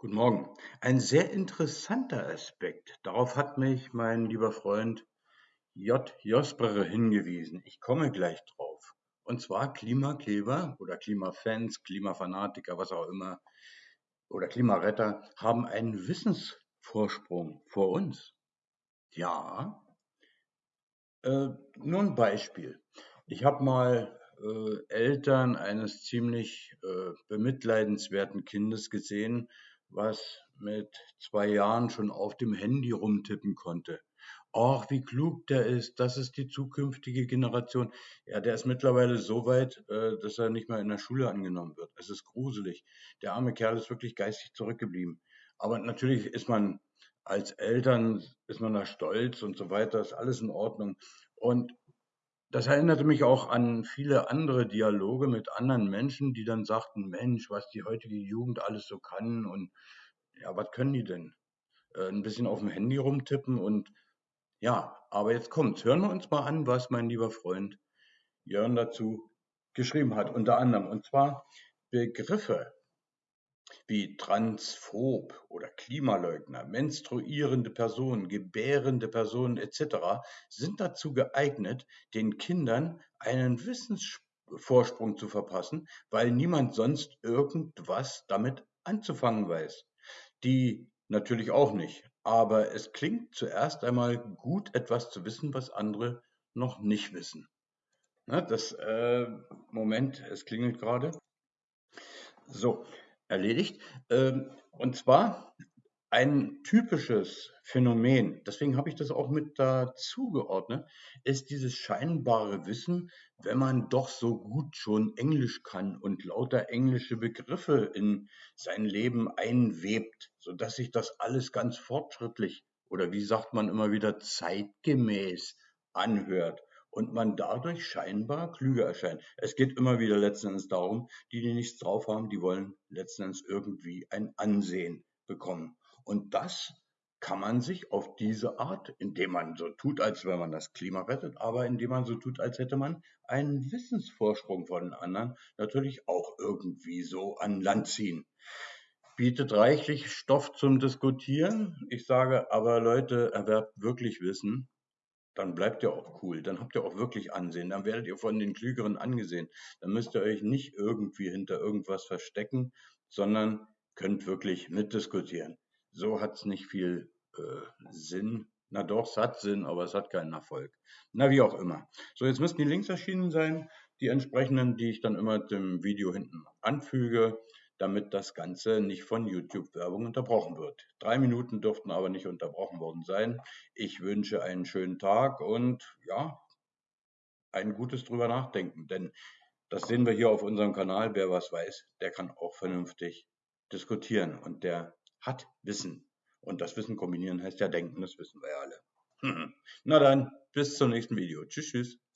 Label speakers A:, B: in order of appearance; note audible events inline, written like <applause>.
A: Guten Morgen. Ein sehr interessanter Aspekt. Darauf hat mich mein lieber Freund J. Josper hingewiesen. Ich komme gleich drauf. Und zwar Klimakleber oder Klimafans, Klimafanatiker, was auch immer, oder Klimaretter haben einen Wissensvorsprung vor uns. Ja. Äh, nur ein Beispiel. Ich habe mal äh, Eltern eines ziemlich äh, bemitleidenswerten Kindes gesehen, was mit zwei Jahren schon auf dem Handy rumtippen konnte. Ach, wie klug der ist, das ist die zukünftige Generation. Ja, der ist mittlerweile so weit, äh, dass er nicht mehr in der Schule angenommen wird. Es ist gruselig. Der arme Kerl ist wirklich geistig zurückgeblieben. Aber natürlich ist man als Eltern, ist man da stolz und so weiter, ist alles in Ordnung. Und das erinnerte mich auch an viele andere Dialoge mit anderen Menschen, die dann sagten: „Mensch, was die heutige Jugend alles so kann und ja, was können die denn? Äh, 'n bisschen auf dem Handy rumtippen und ja, aber jetzt kommt's. Hören wir uns mal an, was mein lieber Freund Jörn dazu geschrieben hat, unter anderem. Und zwar Begriffe wie Transphob oder Klimaleugner, menstruierende Personen, gebärende Personen etc. sind dazu geeignet, den Kindern einen Wissensvorsprung zu verpassen, weil niemand sonst irgendwas damit anzufangen weiß. Die natürlich auch nicht. Aber es klingt zuerst einmal gut, etwas zu wissen, was andere noch nicht wissen. Na, das äh, Moment, es klingelt gerade. So, erledigt. Ähm, und zwar ein typisches Phänomen, deswegen habe ich das auch mit dazu geordnet, ist dieses scheinbare Wissen, wenn man doch so gut schon Englisch kann und lauter englische Begriffe in sein Leben einwebt, sodass sich das alles ganz fortschrittlich oder wie sagt man immer wieder zeitgemäß anhört und man dadurch scheinbar klüger erscheint. Es geht immer wieder letzten Endes darum, die, die nichts drauf haben, die wollen letzten Endes irgendwie ein Ansehen bekommen. Und das kann man sich auf diese Art, indem man so tut, als wenn man das Klima rettet, aber indem man so tut, als hätte man einen Wissensvorsprung von den anderen, natürlich auch irgendwie so an Land ziehen. Bietet reichlich Stoff zum Diskutieren. Ich sage aber, Leute, erwerbt wirklich Wissen, dann bleibt ihr auch cool, dann habt ihr auch wirklich Ansehen, dann werdet ihr von den Klügeren angesehen. Dann müsst ihr euch nicht irgendwie hinter irgendwas verstecken, sondern könnt wirklich mitdiskutieren. So hat es nicht viel äh, Sinn. Na doch, es hat Sinn, aber es hat keinen Erfolg. Na, wie auch immer. So, jetzt müssten die Links erschienen sein, die entsprechenden, die ich dann immer dem Video hinten anfüge damit das Ganze nicht von YouTube-Werbung unterbrochen wird. Drei Minuten dürften aber nicht unterbrochen worden sein. Ich wünsche einen schönen Tag und ja, ein gutes drüber nachdenken, denn das sehen wir hier auf unserem Kanal. Wer was weiß, der kann auch vernünftig diskutieren und der hat Wissen. Und das Wissen kombinieren heißt ja denken, das wissen wir ja alle. <laughs> Na dann, bis zum nächsten Video. Tschüss, tschüss.